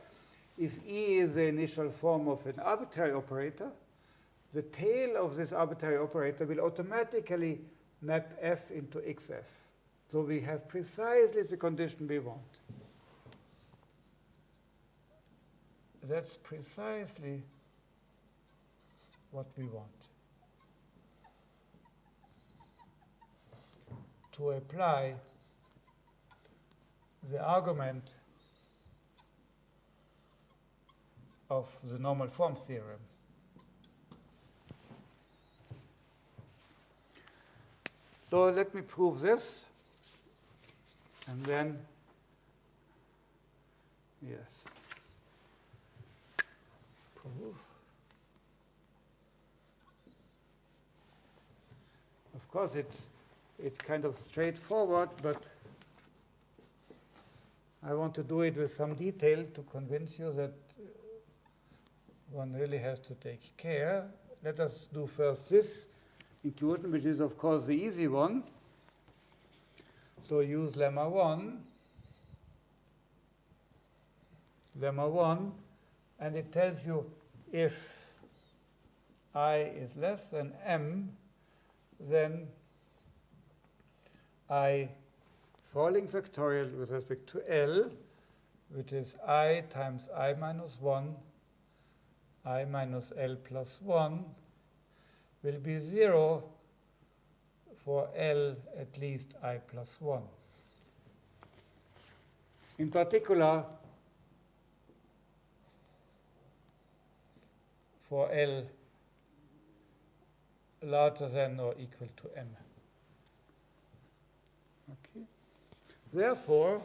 if E is the initial form of an arbitrary operator, the tail of this arbitrary operator will automatically map f into xf. So we have precisely the condition we want. That's precisely what we want. To apply the argument of the normal form theorem. So let me prove this, and then, yes, prove. Of course, it's, it's kind of straightforward, but I want to do it with some detail to convince you that one really has to take care. Let us do first this inclusion, which is, of course, the easy one. So use lemma 1, lemma 1, and it tells you if i is less than m, then i falling factorial with respect to L, which is i times i minus 1, i minus L plus 1, will be 0 for L at least i plus 1. In particular, for L larger than or equal to m. Okay. Therefore,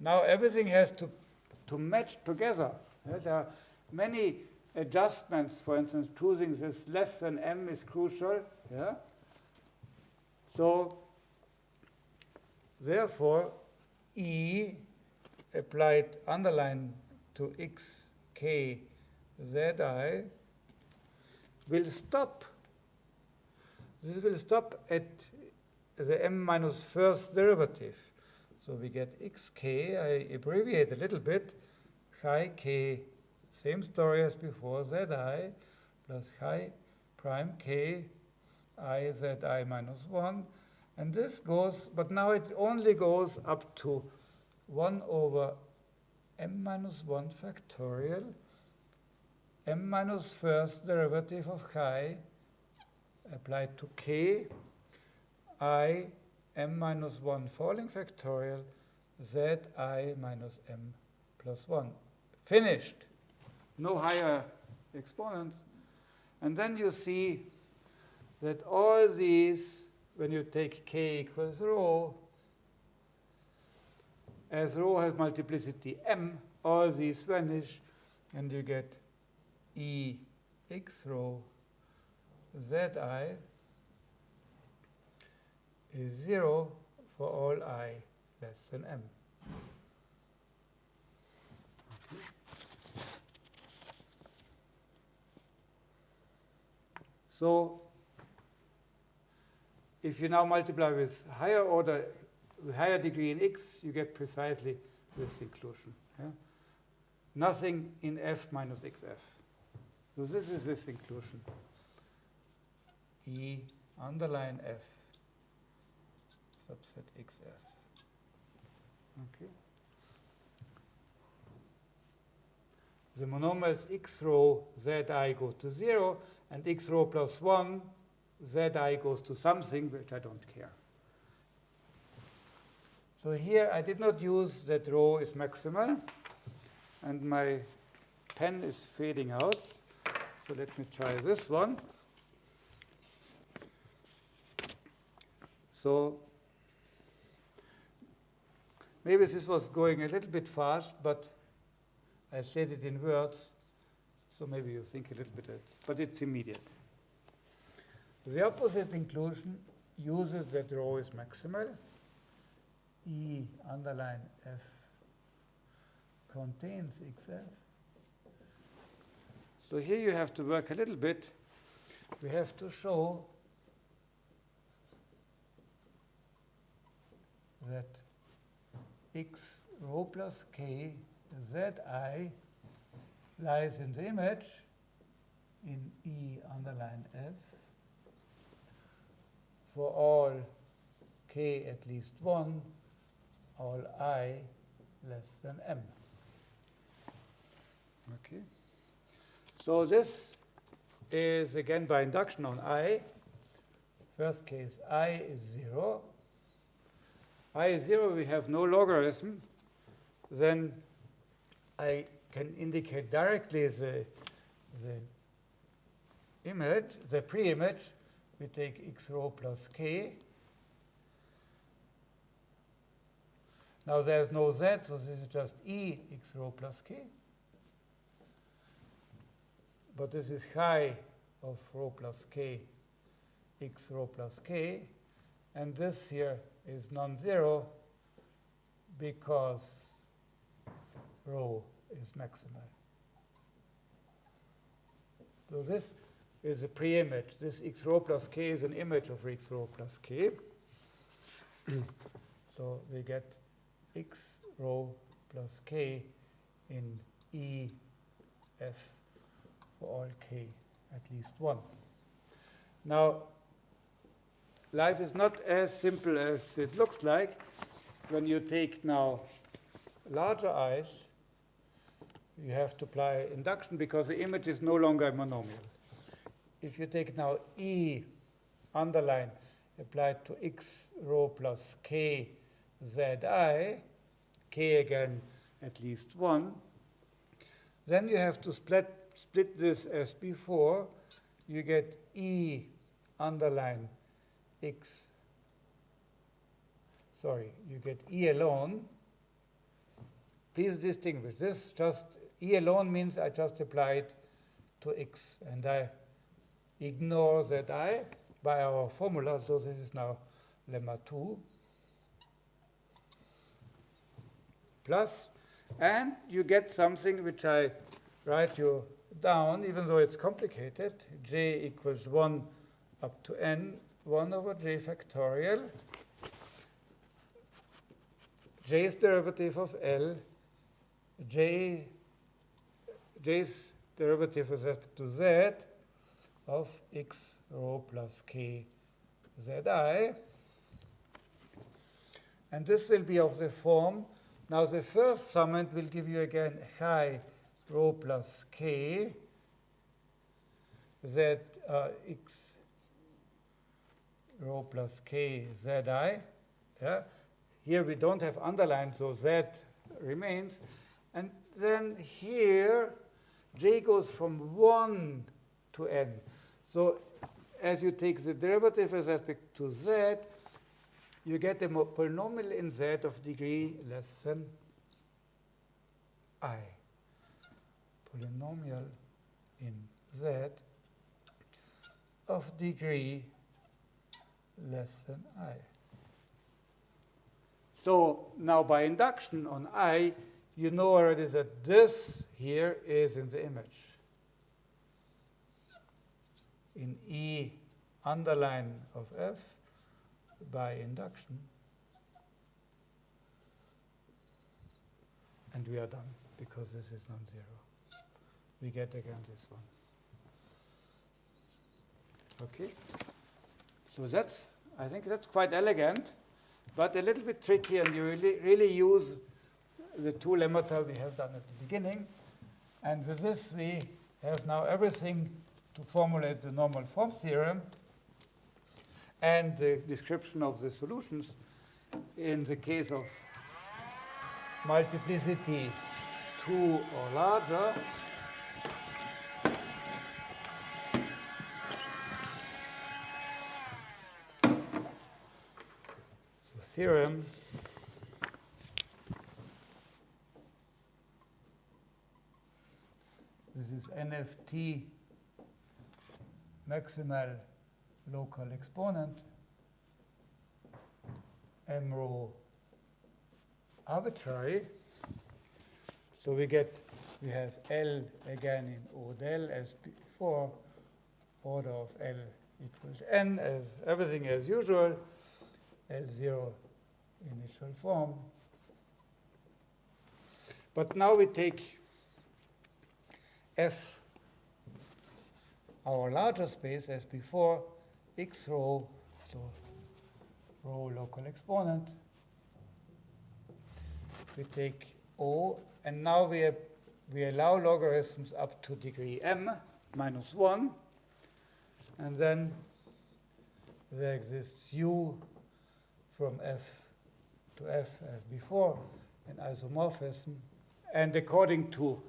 now everything has to, to match together. There are many adjustments, for instance, choosing this less than m is crucial. Yeah? So, therefore, E applied underline to x, k, z, i will stop. This will stop at the m minus first derivative. So we get xk, I abbreviate a little bit, chi k, same story as before, zi plus chi prime k i zi minus 1. And this goes, but now it only goes up to 1 over m minus 1 factorial m minus first derivative of chi applied to k, i m minus 1 falling factorial z i minus m plus 1. Finished. No higher exponents. And then you see that all these, when you take k equals rho, as rho has multiplicity m, all these vanish, and you get E x rho zi is 0 for all i less than m. So if you now multiply with higher order, higher degree in x, you get precisely this inclusion. Yeah? Nothing in f minus xf. So this is this inclusion. E underline F subset XF. Okay. The monomers x rho zi goes to 0 and x rho plus 1 zi goes to something which I don't care. So here I did not use that rho is maximal and my pen is fading out. So let me try this one. So maybe this was going a little bit fast, but I said it in words, so maybe you think a little bit, but it's immediate. The opposite inclusion uses that rho is maximal. E underline F contains XF. So here you have to work a little bit. We have to show that x rho plus k zi lies in the image in E underline F for all k at least 1, all i less than m. Okay. So this is again by induction on i. First case, i is 0. i is 0, we have no logarithm. Then I can indicate directly the, the image, the pre-image. We take x rho plus k. Now there's no z, so this is just e x rho plus k but this is chi of rho plus k, x rho plus k, and this here is non-zero because rho is maximal. So this is a pre-image. This x rho plus k is an image of x rho plus k. so we get x rho plus k in E f for all k at least 1. Now, life is not as simple as it looks like. When you take now larger i's, you have to apply induction because the image is no longer a monomial. If you take now E underline applied to x rho plus k zi, k again at least 1, then you have to split, split this as before. You get E underline x, sorry, you get E alone. Please distinguish this. Just E alone means I just applied to x, and I ignore that I by our formula. So this is now lemma 2 plus, and you get something which I write you down, even though it's complicated, j equals 1 up to n, 1 over j factorial, j's derivative of L, j, j's derivative with respect to z of x rho plus k zi. And this will be of the form, now the first summand will give you again chi rho plus k z uh, x rho plus k zi. Yeah? Here we don't have underlined, so z remains. And then here, j goes from 1 to n. So as you take the derivative with respect to z, you get a polynomial in z of degree less than i. Polynomial in z of degree less than i. So now by induction on i, you know already that this here is in the image. In E underline of f by induction. And we are done because this is non-zero. We get again this one. Okay? So that's, I think that's quite elegant, but a little bit tricky, and you really, really use the two lemmata we have done at the beginning. And with this, we have now everything to formulate the normal form theorem and the description of the solutions in the case of multiplicity 2 or larger. So theorem this is NFT maximal local exponent, m rho arbitrary. So we get, we have L again in O del as before, order of L equals n as everything as usual, L0 initial form. But now we take F, our larger space as before, x rho, so rho local exponent. We take O, and now we, have, we allow logarithms up to degree m minus 1. And then there exists u from f to f as before, an isomorphism. And according to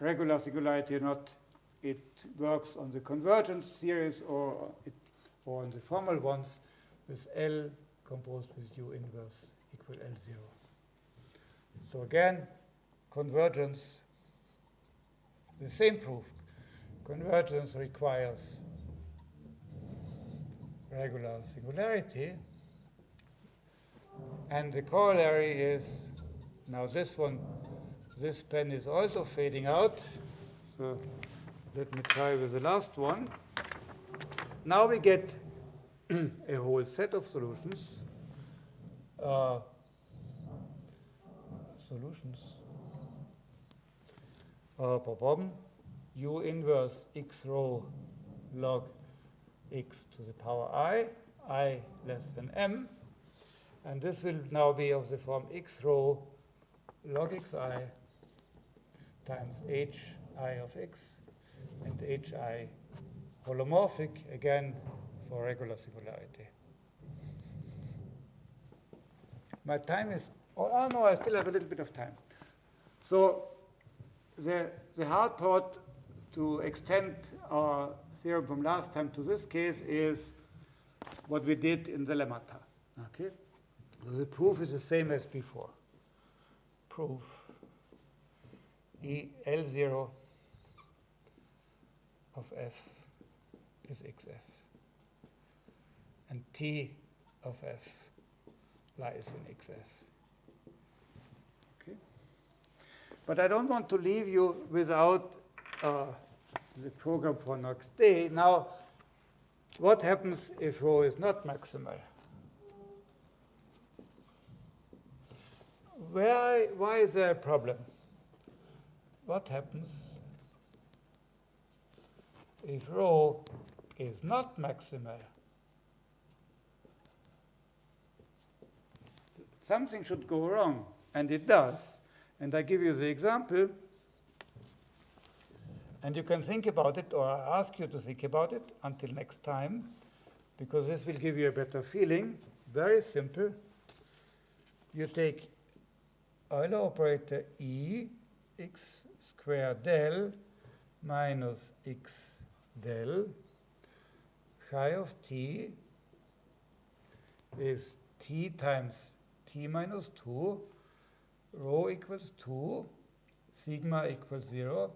regular singularity or not, it works on the convergent series or, it, or on the formal ones with L composed with U inverse equal L0. So again, convergence, the same proof. Convergence requires regular singularity. And the corollary is, now this one, this pen is also fading out. So let me try with the last one. Now we get a whole set of solutions. Uh, solutions. Uh, u inverse x rho log x to the power i, i less than m. And this will now be of the form x rho log xi times hi of x and hi holomorphic, again, for regular singularity. My time is, oh, oh no, I still have a little bit of time. So the, the hard part to extend our theorem from last time to this case is what we did in the lemmata. Okay? So the proof is the same as before. Proof E L0 of f is xf. And t of f lies in xf. Okay? But I don't want to leave you without uh, the program for next day. Now, what happens if rho is not maximal? Why, why is there a problem? What happens if rho is not maximal? Something should go wrong, and it does. And I give you the example. And you can think about it, or I ask you to think about it until next time, because this will give you a better feeling. Very simple. You take Euler operator E, x squared del minus x del chi of t is t times t minus 2, rho equals 2, sigma equals 0,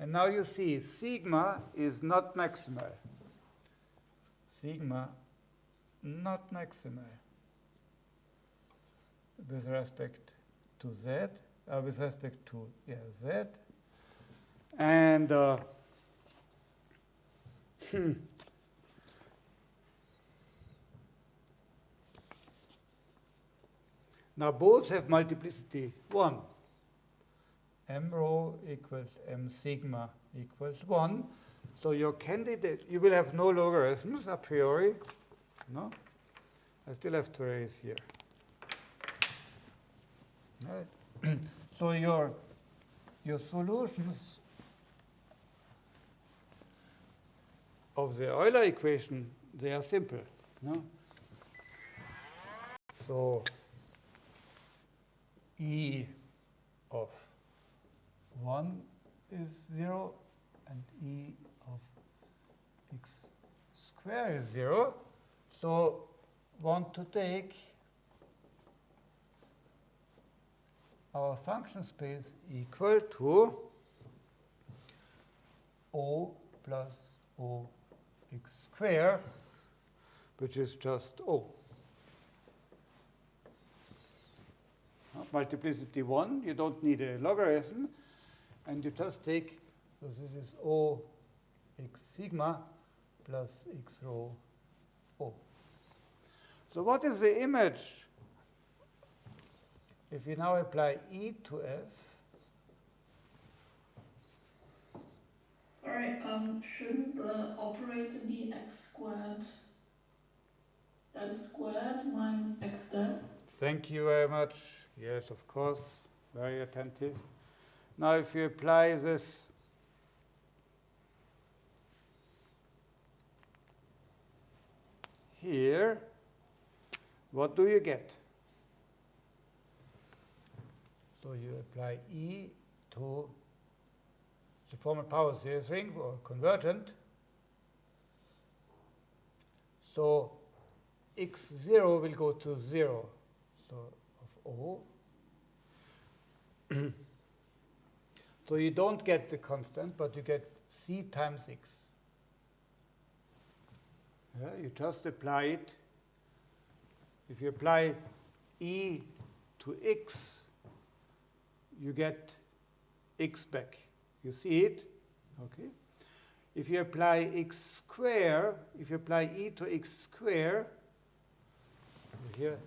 and now you see sigma is not maximal. Sigma not maximal with respect to z, uh, with respect to yeah, z. And uh, hmm. now both have multiplicity 1 m rho equals m sigma equals 1. So your candidate, you will have no logarithms a priori. No? I still have to erase here. Right. so your, your solutions of the Euler equation, they are simple. No? So E of 1 is 0 and e of x square is 0. So want to take our function space equal to O plus O x square, which is just O. Multiplicity 1, you don't need a logarithm and you just take, so this is O x sigma plus x rho O. So what is the image if we now apply E to F? Sorry, um, shouldn't the operator be x squared? Is squared minus x del? Thank you very much. Yes, of course. Very attentive. Now, if you apply this here, what do you get? So you apply E to the formal power series ring or convergent. So x0 will go to 0, so of O. So you don't get the constant, but you get c times x. Yeah, you just apply it. If you apply e to x, you get x back. You see it? Okay. If you apply x square, if you apply e to x square, here,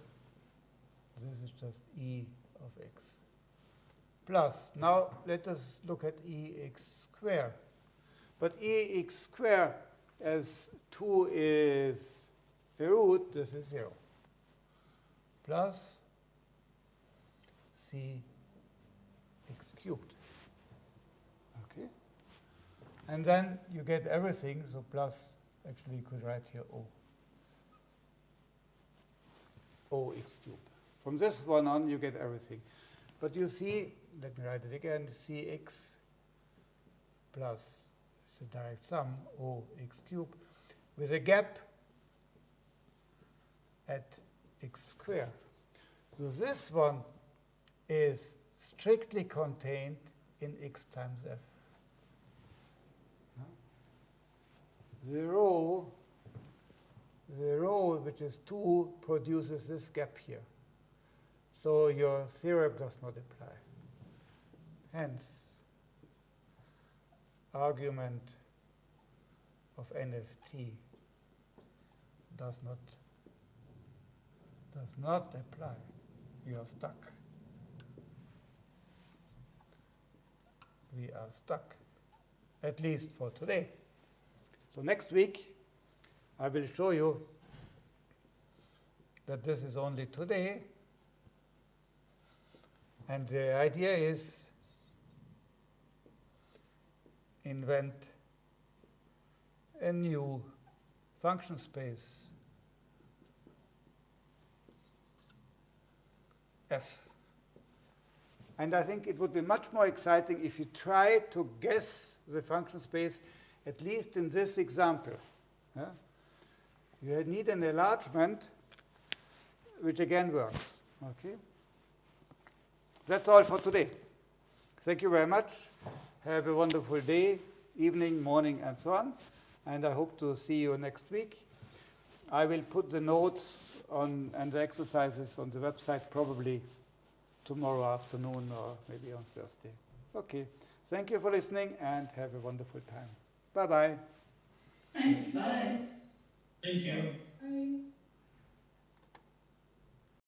this is just e of x plus. Now let us look at ex square. But ex square as 2 is a root, this is 0. Plus c x cubed. And then you get everything, so plus, actually you could write here O. O x cubed. From this one on, you get everything. But you see, let me write it again, cx plus the direct sum, O x cubed, with a gap at x squared. So this one is strictly contained in x times f. The rho, the rho which is 2 produces this gap here. So your theorem does not apply. Hence, argument of NFT does not does not apply. You are stuck. We are stuck, at least for today. So next week, I will show you that this is only today. And the idea is invent a new function space f. And I think it would be much more exciting if you try to guess the function space, at least in this example. Yeah? You need an enlargement, which again works. Okay? That's all for today. Thank you very much. Have a wonderful day, evening, morning, and so on. And I hope to see you next week. I will put the notes on and the exercises on the website probably tomorrow afternoon or maybe on Thursday. Okay. Thank you for listening and have a wonderful time. Bye bye. Thanks, bye. Thank you. Bye.